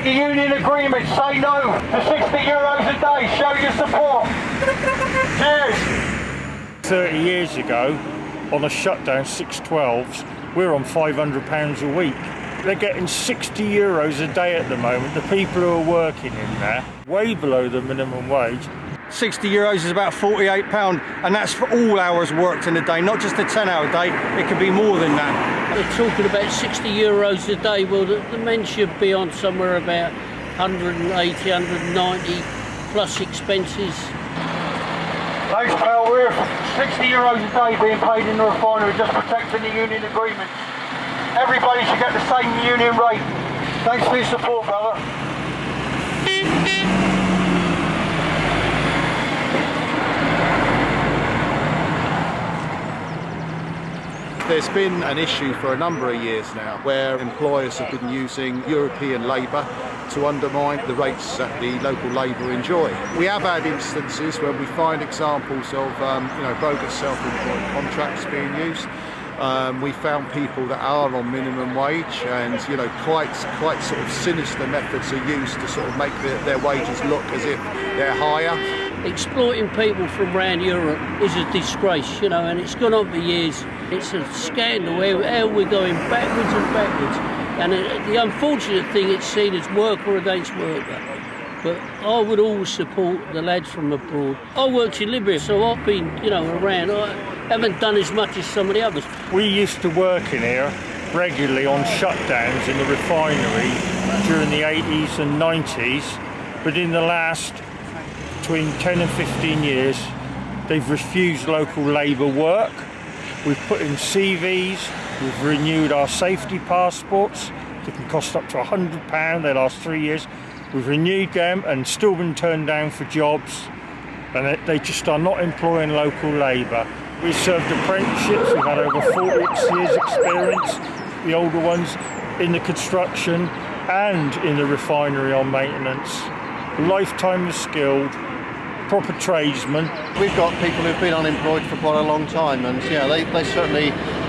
Respect the union agreement. Say no to 60 euros a day. Show your support. Cheers. 30 years ago, on a shutdown 612s, we're on 500 pounds a week. They're getting 60 euros a day at the moment, the people who are working in there, way below the minimum wage. 60 euros is about 48 pound and that's for all hours worked in a day not just a 10 hour day it could be more than that they're talking about 60 euros a day. Well the, the men should be on somewhere about 180 190 plus expenses. Thanks pal, we're 60 euros a day being paid in the refinery just protecting the union agreement. Everybody should get the same union rate. Thanks for your support brother There's been an issue for a number of years now where employers have been using European labour to undermine the rates that the local labour enjoy. We have had instances where we find examples of um, you know, bogus self-employed contracts being used. Um, we found people that are on minimum wage and you know quite quite sort of sinister methods are used to sort of make the, their wages look as if they're higher exploiting people from around Europe is a disgrace, you know, and it's gone on for years. It's a scandal how, we're going backwards and backwards. And uh, the unfortunate thing, it's seen as worker against worker. But I would always support the lads from abroad. I worked in Libya, so I've been, you know, around. I haven't done as much as some of the others. We used to work in here regularly on shutdowns in the refinery during the 80s and 90s, but in the last between 10 and 15 years they've refused local labour work we've put in CVs we've renewed our safety passports. They can cost up to a hundred pound. They last three years. We've renewed them and still been turned down for jobs. And they just are not employing local labour. We've served apprenticeships. We've had over 40 years experience the older ones in the construction and in the refinery on maintenance. Lifetime of skilled proper tradesmen. We've got people who've been unemployed for quite a long time and yeah, they, they certainly,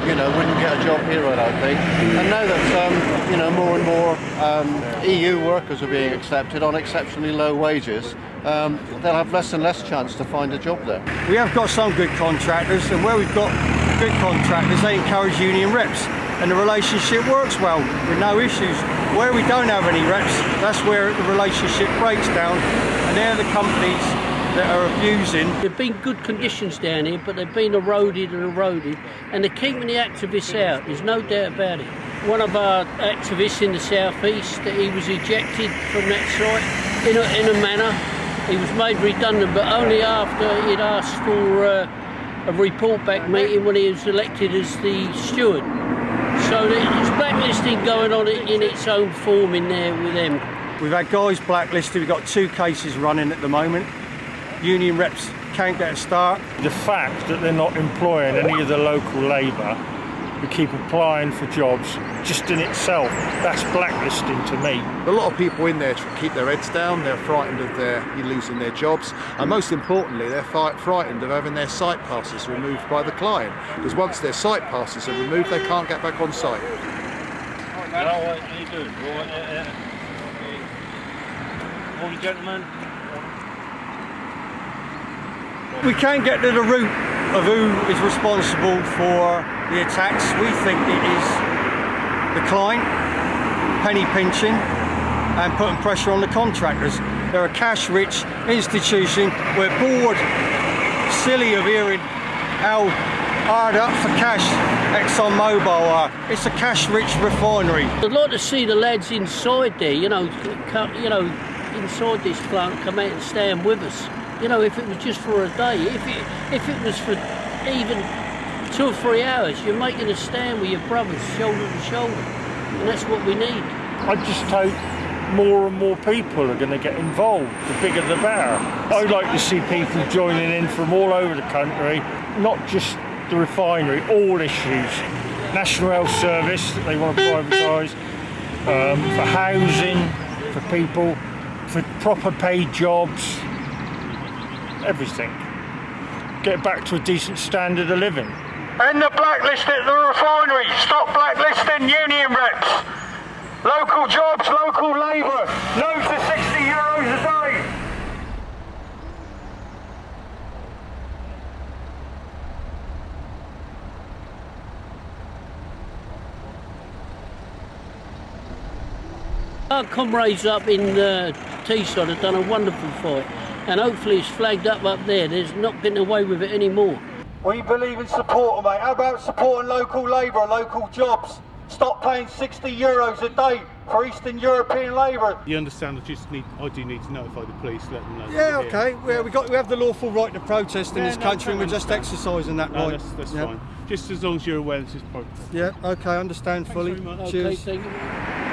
you know, wouldn't get a job here, I don't think. And now that, um, you know, more and more um, EU workers are being accepted on exceptionally low wages, um, they'll have less and less chance to find a job there. We have got some good contractors and where we've got good contractors, they encourage union reps and the relationship works well with no issues. Where we don't have any reps, that's where the relationship breaks down and they're the companies that are abusing. There've been good conditions down here, but they've been eroded and eroded, and they're keeping the activists out. There's no doubt about it. One of our activists in the southeast, he was ejected from that site in a, in a manner. He was made redundant, but only after he'd asked for uh, a report back meeting when he was elected as the steward. So there's blacklisting going on in its own form in there with them. We've had guys blacklisted, we've got two cases running at the moment union reps can't get a start. The fact that they're not employing any of the local labour who keep applying for jobs just in itself that's blacklisting to me a lot of people in there keep their heads down they're frightened of their losing their jobs and most importantly they're frightened of having their site passes removed by the client because once their site passes are removed they can't get back on site Hello, how you doing? Uh, uh, Morning, gentlemen. We can't get to the root of who is responsible for the attacks. We think it is the client, penny pinching and putting pressure on the contractors. They're a cash-rich institution. We're bored, silly of hearing how hard up for cash Exxon Mobil are. It's a cash-rich refinery. I'd like to see the lads inside there, you know, you know, inside this plant come out and stand with us you know, if it was just for a day, if it, if it was for even two or three hours, you're making a stand with your brothers shoulder to shoulder. And that's what we need. I just hope more and more people are going to get involved. The bigger the better. I'd like to see people joining in from all over the country, not just the refinery, all issues. National Health Service that they want to privatise, um, for housing, for people, for proper paid jobs, everything. Get back to a decent standard of living. End the blacklist at the refinery. Stop blacklisting union reps. Local jobs, local labour. No to 60 euros a day. Our comrades up in uh, Teesside have done a wonderful fight, and hopefully it's flagged up up there. There's not getting away with it anymore. We believe in support, mate. How about supporting local labour, local jobs? Stop paying 60 euros a day for Eastern European labour. You understand? I just need. I do need to notify the police, let them know. Yeah, we're here. okay. Yeah, we got we have the lawful right to protest in Yeah, this no, country, and we're totally just exercising that No, right. that's, that's yeah. fine. Just as long as you're aware this is protest. Yeah, okay, understand fully. very much. Okay, Cheers. thank you.